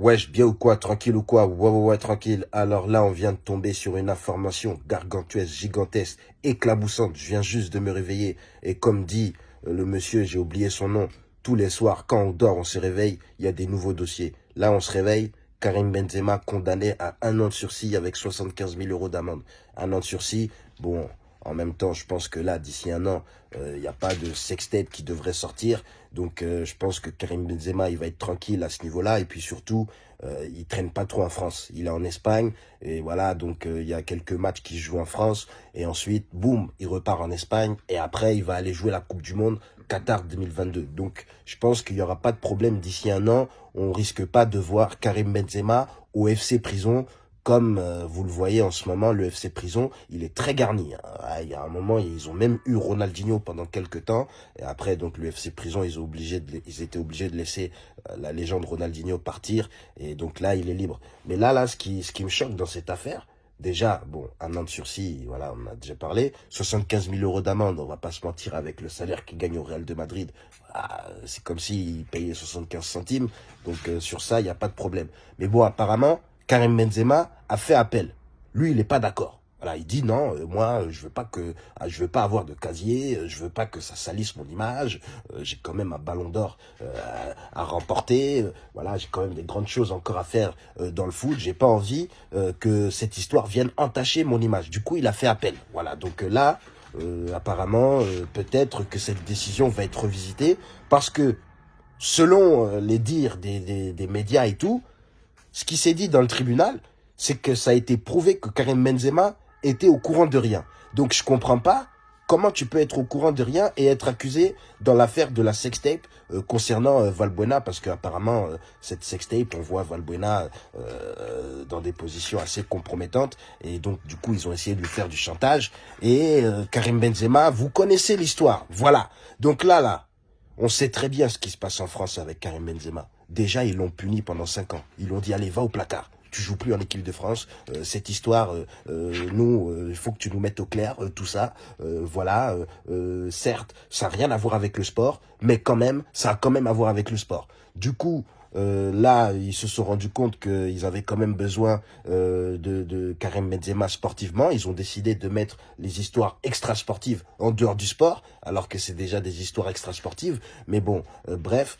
Wesh, bien ou quoi Tranquille ou quoi Ouais, ouais, ouais, tranquille. Alors là, on vient de tomber sur une information gargantuesque, gigantesque, éclaboussante. Je viens juste de me réveiller. Et comme dit euh, le monsieur, j'ai oublié son nom, tous les soirs, quand on dort, on se réveille, il y a des nouveaux dossiers. Là, on se réveille, Karim Benzema condamné à un an de sursis avec 75 000 euros d'amende. Un an de sursis, bon, en même temps, je pense que là, d'ici un an, euh, il n'y a pas de sextape qui devrait sortir. Donc, euh, je pense que Karim Benzema, il va être tranquille à ce niveau-là. Et puis surtout, euh, il traîne pas trop en France. Il est en Espagne. Et voilà, donc il y a quelques matchs qui joue en France. Et ensuite, boum, il repart en Espagne. Et après, il va aller jouer la Coupe du Monde Qatar 2022. Donc, je pense qu'il n'y aura pas de problème d'ici un an. On risque pas de voir Karim Benzema au FC Prison comme euh, vous le voyez en ce moment, le FC Prison, il est très garni. Hein. Ah, il y a un moment, ils ont même eu Ronaldinho pendant quelques temps. Et après, donc le FC Prison, ils, étaient obligés de laisser euh, la légende Ronaldinho partir. Et donc là, il est libre. Mais là, là, ce qui, me choque dans cette affaire, Déjà, bon, un an de sursis, voilà, on a déjà parlé. 75 000 euros d'amende, on va pas se mentir avec le salaire qu'il gagne au Real de Madrid. c'est comme s'il payait 75 centimes. Donc euh, sur ça, il n'y a pas de problème. Mais bon, apparemment, Karim Benzema a fait appel. Lui, il n'est pas d'accord. Voilà, il dit non, euh, moi je veux pas que ah, je veux pas avoir de casier, euh, je veux pas que ça salisse mon image. Euh, j'ai quand même un ballon d'or à remporter. voilà, j'ai quand même des grandes choses encore à faire dans le foot. J'ai pas envie que cette histoire vienne entacher mon image. Du coup, il a fait appel. Voilà, donc là, apparemment, peut-être que cette décision va être revisitée parce que selon les dires des, des médias et tout, ce qui s'est dit dans le tribunal, c'est que ça a été prouvé que Karim Benzema était au courant de rien. Donc je comprends pas comment tu peux être au courant de rien et être accusé dans l'affaire de la sextape euh, concernant euh, Valbuena parce qu'apparemment euh, cette sextape on voit Valbuena dans des positions assez compromettantes et donc du coup ils ont essayé de lui faire du chantage et Karim Benzema vous connaissez l'histoire. Voilà. Donc là là on sait très bien ce qui se passe en France avec Karim Benzema Déjà, ils l'ont puni pendant 5 ans. Ils l'ont dit, allez, va au placard. Tu joues plus en équipe de France. Euh, cette histoire, euh, euh, nous, il faut que tu nous mettes au clair tout ça. voilà, certes, ça n'a rien à voir avec le sport, mais quand même, ça a quand même à voir avec le sport. Du coup, euh, là, ils se sont rendus compte qu'ils avaient quand même besoin euh, de, de, Karim Benzema sportivement. Ils ont décidé de mettre les histoires extrasportives en dehors du sport, alors que c'est déjà des histoires extrasportives. Mais bon, euh, bref.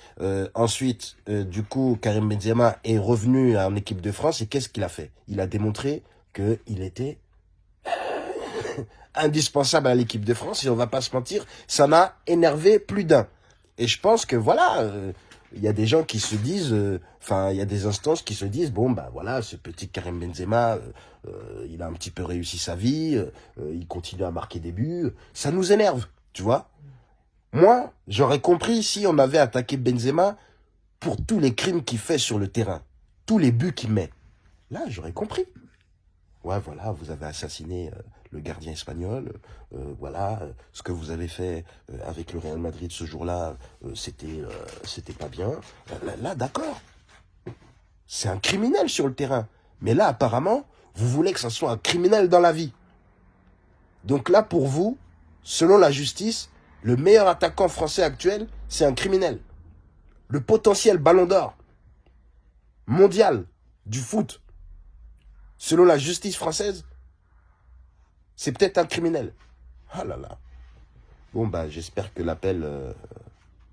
ensuite, du coup, Karim Benzema est revenu en équipe de France et qu'est-ce qu'il a fait? Il a démontré qu'il était indispensable à l'équipe de France et on va pas se mentir, ça n'a énervé plus d'un. Et je pense que voilà il y a des gens qui se disent, euh, enfin, il y a des instances qui se disent, bon, bah voilà, ce petit Karim Benzema, euh, euh, il a un petit peu réussi sa vie, il continue à marquer des buts, ça nous énerve, tu vois. Moi, j'aurais compris si on avait attaqué Benzema pour tous les crimes qu'il fait sur le terrain, tous les buts qu'il met. Là, j'aurais compris. Ouais, voilà, vous avez assassiné le gardien espagnol. Euh, voilà, ce que vous avez fait euh, avec le Real Madrid ce jour-là, euh, c'était c'était pas bien. Là, d'accord. C'est un criminel sur le terrain. Mais là, apparemment, vous voulez que ça soit un criminel dans la vie. Donc là, pour vous, selon la justice, le meilleur attaquant français actuel, c'est un criminel. Le potentiel ballon d'or mondial du foot, selon la justice française, c'est peut-être un criminel. Ah là là. Bon, bah, j'espère que l'appel euh,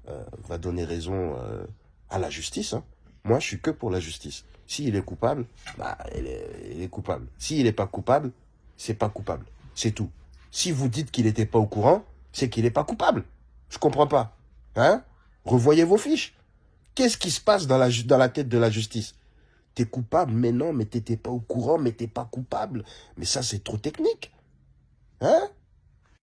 euh, va donner raison euh, à la justice. Hein. Moi, je suis que pour la justice. S'il est coupable, bah, il est, coupable. S'il n'est pas coupable, c'est pas coupable. C'est tout. Si vous dites qu'il n'était pas au courant, c'est qu'il n'est pas coupable. Je comprends pas. Hein? Revoyez vos fiches. Qu'est-ce qui se passe dans la, dans la tête de la justice? T'es coupable, mais non, mais t'étais pas au courant, mais t'es pas coupable. Mais ça, c'est trop technique. Hein?